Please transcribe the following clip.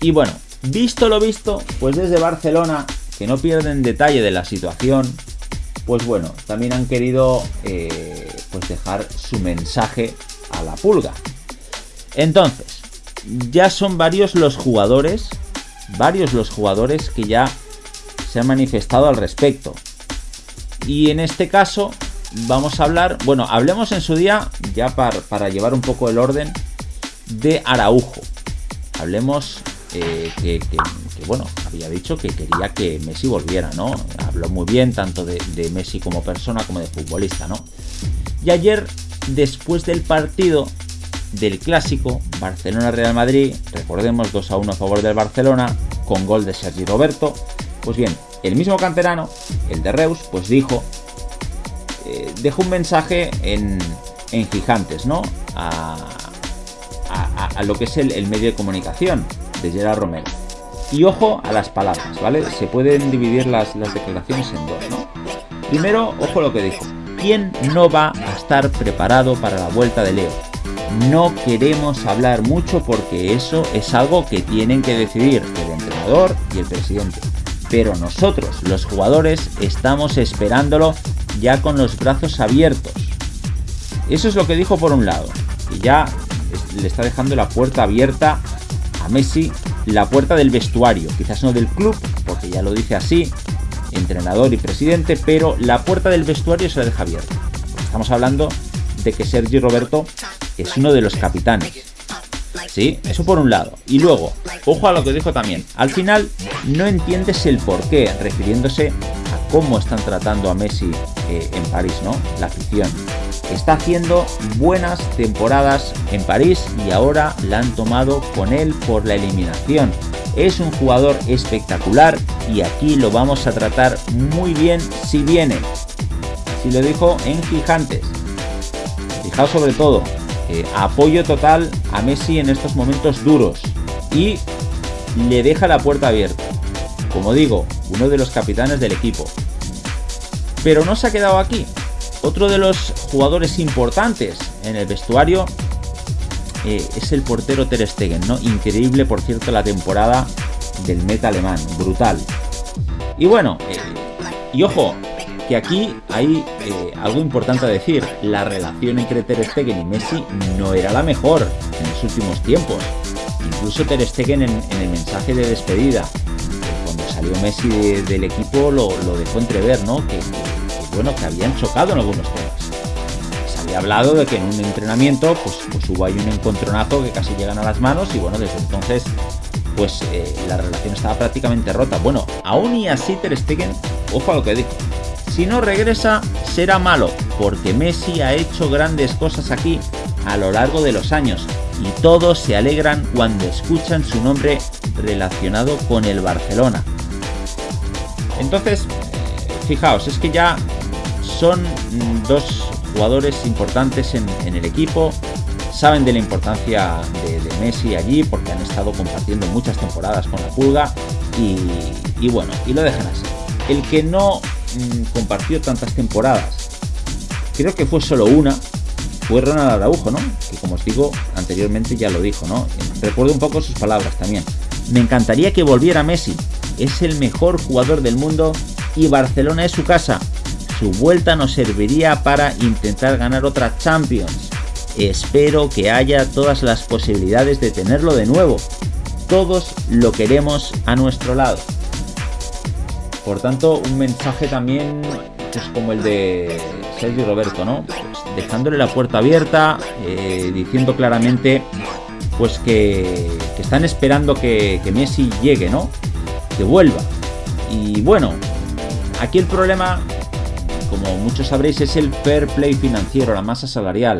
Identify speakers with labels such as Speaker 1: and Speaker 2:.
Speaker 1: Y bueno, visto lo visto, pues desde Barcelona, que no pierden detalle de la situación, pues bueno, también han querido eh, pues dejar su mensaje a la pulga. Entonces, ya son varios los jugadores, varios los jugadores que ya se han manifestado al respecto. Y en este caso vamos a hablar, bueno, hablemos en su día, ya para, llevar un poco el orden, de Araujo. Hablemos eh, que, bueno, había dicho que quería que Messi volviera, ¿no? Habló muy bien tanto de, Messi como persona como de futbolista, ¿no? Y ayer, después del partido, del clásico Barcelona-Real Madrid, recordemos 2 a 1 a favor del Barcelona, con gol de Sergi Roberto. Pues bien, el mismo canterano, el de Reus, pues dijo, eh, dejó un mensaje en, Gigantes, ¿no? A, a, lo que es el, medio de comunicación de Gerard Romero. Y ojo a las palabras, ¿vale? Se pueden dividir las, las declaraciones en dos, ¿no? Primero, ojo a lo que dijo. ¿Quién no va a estar preparado para la vuelta de Leo? no queremos hablar mucho porque eso es algo que tienen que decidir el entrenador y el presidente. Pero nosotros, los jugadores, estamos esperándolo ya con los brazos abiertos. Eso es lo que dijo por un lado. Y ya le está dejando la puerta abierta a Messi, la puerta del vestuario. Quizás no del club, porque ya lo dice así, entrenador y presidente, pero la puerta del vestuario se la deja abierta. Estamos hablando de que Sergi Roberto es uno de los capitanes. ¿Sí? Eso por un lado. Y luego, ojo a lo que dijo también. Al final, no entiendes el por qué, refiriéndose a cómo están tratando a Messi eh, en París, ¿no? La afición. Está haciendo buenas temporadas en París y ahora la han tomado con él por la eliminación. Es un jugador espectacular y aquí lo vamos a tratar muy bien si viene. Si lo dijo en Gigantes. Fijaos sobre todo, apoyo total a Messi en estos momentos duros y le deja la puerta abierta. Como digo, uno de los capitanes del equipo. Pero no se ha quedado aquí. Otro de los jugadores importantes en el vestuario eh, es el portero Ter Stegen, ¿no? Increíble, por cierto, la temporada del meta alemán, brutal. Y bueno, eh, y ojo, que aquí hay eh, algo importante a decir. La relación entre Ter Stegen y Messi no era la mejor en los últimos tiempos. Incluso Ter Stegen en, el mensaje de despedida, cuando salió Messi del equipo, lo, dejó entrever, ¿no? Bueno, que habían chocado en algunos temas. Se había hablado de que en un entrenamiento, pues, pues hubo ahí un encontronazo que casi llegan a las manos y bueno, desde entonces pues eh, la relación estaba prácticamente rota. Bueno, aún y así Ter Stegen, ojo a lo que dijo, si no regresa, será malo, porque Messi ha hecho grandes cosas aquí a lo largo de los años y todos se alegran cuando escuchan su nombre relacionado con el Barcelona. Entonces, fijaos, es que ya son dos jugadores importantes en, el equipo, saben de la importancia de, Messi allí porque han estado compartiendo muchas temporadas con la pulga y, y bueno, y lo dejan así. El que no Mm, compartió tantas temporadas. Creo que fue solo una. Fue Ronald Araujo, ¿no? Que como os digo, anteriormente ya lo dijo, ¿no? Recuerdo un poco sus palabras también. Me encantaría que volviera Messi. Es el mejor jugador del mundo y Barcelona es su casa. Su vuelta nos serviría para intentar ganar otra Champions. Espero que haya todas las posibilidades de tenerlo de nuevo. Todos lo queremos a nuestro lado. Por tanto, un mensaje también pues, como el de Sergio Roberto, ¿no? Dejándole la puerta abierta, eh, diciendo claramente pues que, están esperando que, que, Messi llegue, ¿no? Que vuelva. Y bueno, aquí el problema, como muchos sabréis, es el fair play financiero, la masa salarial.